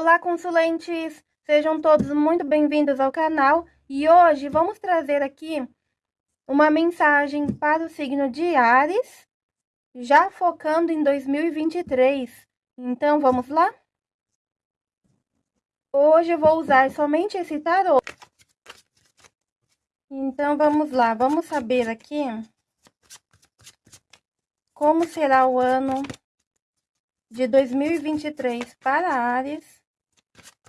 Olá, consulentes! Sejam todos muito bem-vindos ao canal e hoje vamos trazer aqui uma mensagem para o signo de Ares, já focando em 2023. Então, vamos lá? Hoje eu vou usar somente esse tarô. Então, vamos lá. Vamos saber aqui como será o ano de 2023 para Ares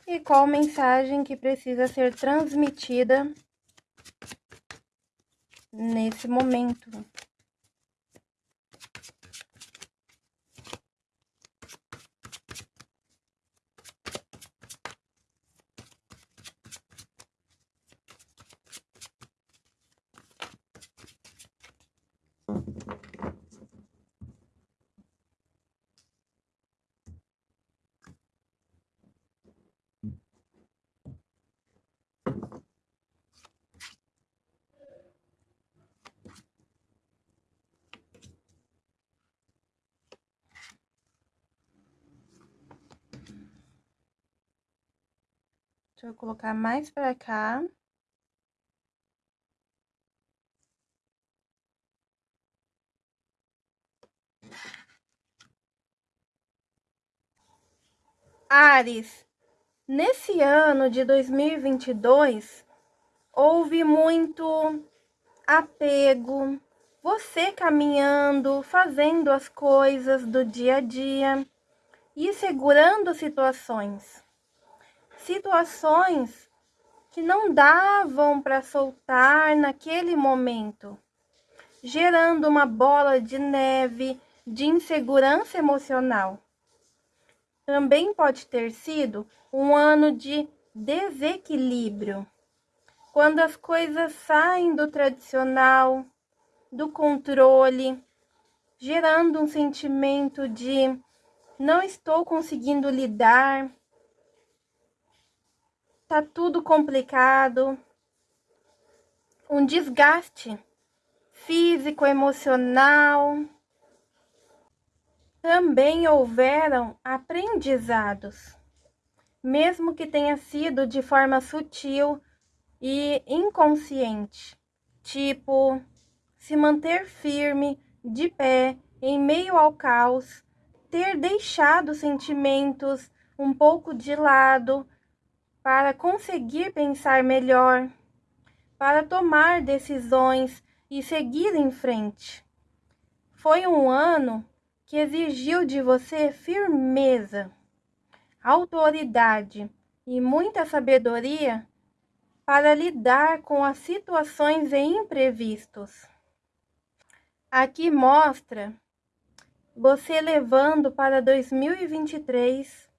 e qual mensagem que precisa ser transmitida nesse momento. Deixa eu colocar mais pra cá. Ares, nesse ano de 2022, houve muito apego, você caminhando, fazendo as coisas do dia a dia e segurando situações situações que não davam para soltar naquele momento, gerando uma bola de neve de insegurança emocional. Também pode ter sido um ano de desequilíbrio, quando as coisas saem do tradicional, do controle, gerando um sentimento de não estou conseguindo lidar, tá tudo complicado, um desgaste físico, emocional. Também houveram aprendizados, mesmo que tenha sido de forma sutil e inconsciente, tipo se manter firme, de pé, em meio ao caos, ter deixado sentimentos um pouco de lado para conseguir pensar melhor, para tomar decisões e seguir em frente. Foi um ano que exigiu de você firmeza, autoridade e muita sabedoria para lidar com as situações e imprevistos. Aqui mostra você levando para 2023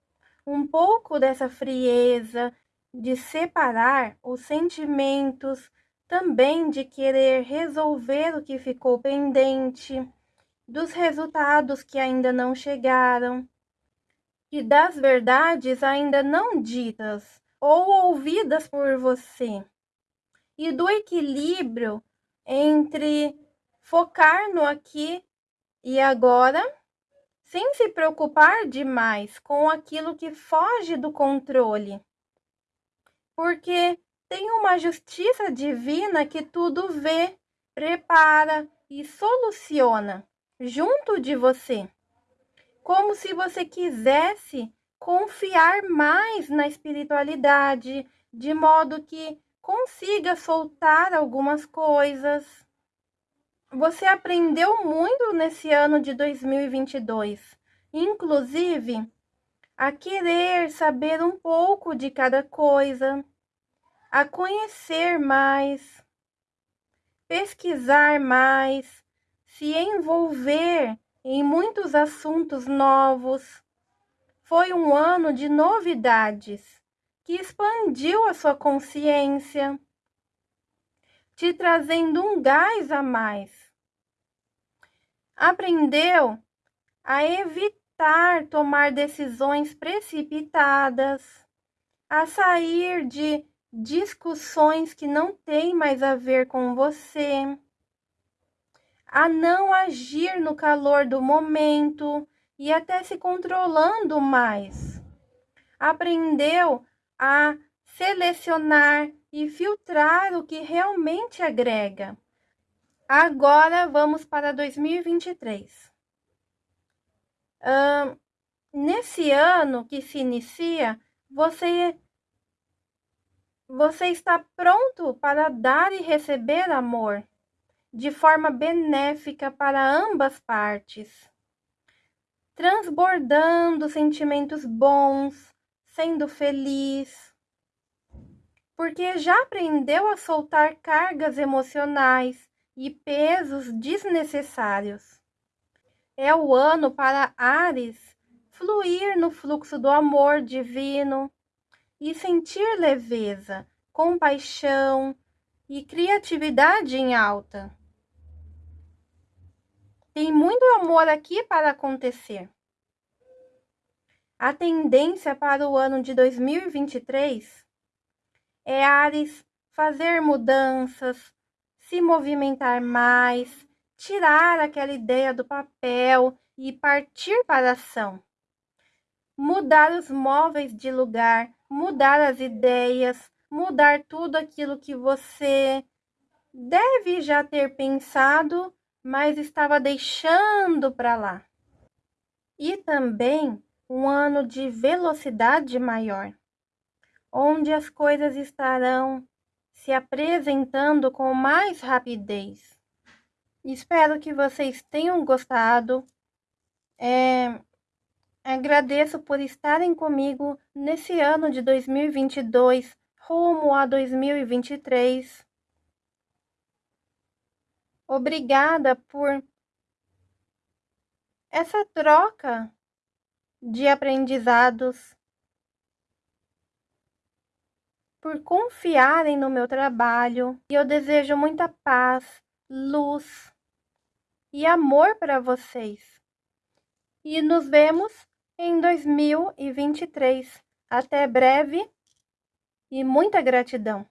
um pouco dessa frieza, de separar os sentimentos, também de querer resolver o que ficou pendente, dos resultados que ainda não chegaram e das verdades ainda não ditas ou ouvidas por você, e do equilíbrio entre focar no aqui e agora sem se preocupar demais com aquilo que foge do controle. Porque tem uma justiça divina que tudo vê, prepara e soluciona junto de você. Como se você quisesse confiar mais na espiritualidade, de modo que consiga soltar algumas coisas você aprendeu muito nesse ano de 2022, inclusive a querer saber um pouco de cada coisa, a conhecer mais, pesquisar mais, se envolver em muitos assuntos novos. Foi um ano de novidades que expandiu a sua consciência, te trazendo um gás a mais. Aprendeu a evitar tomar decisões precipitadas, a sair de discussões que não têm mais a ver com você, a não agir no calor do momento e até se controlando mais, aprendeu a selecionar e filtrar o que realmente agrega. Agora vamos para 2023. Um, nesse ano que se inicia, você você está pronto para dar e receber amor de forma benéfica para ambas partes, transbordando sentimentos bons, sendo feliz, porque já aprendeu a soltar cargas emocionais e pesos desnecessários. É o ano para Ares fluir no fluxo do amor divino e sentir leveza, compaixão e criatividade em alta. Tem muito amor aqui para acontecer. A tendência para o ano de 2023 é Ares fazer mudanças, se movimentar mais, tirar aquela ideia do papel e partir para a ação. Mudar os móveis de lugar, mudar as ideias, mudar tudo aquilo que você deve já ter pensado, mas estava deixando para lá. E também um ano de velocidade maior, onde as coisas estarão se apresentando com mais rapidez. Espero que vocês tenham gostado. É, Agradeço por estarem comigo nesse ano de 2022, rumo a 2023. Obrigada por essa troca de aprendizados, por confiarem no meu trabalho. E eu desejo muita paz, luz e amor para vocês. E nos vemos em 2023. Até breve e muita gratidão.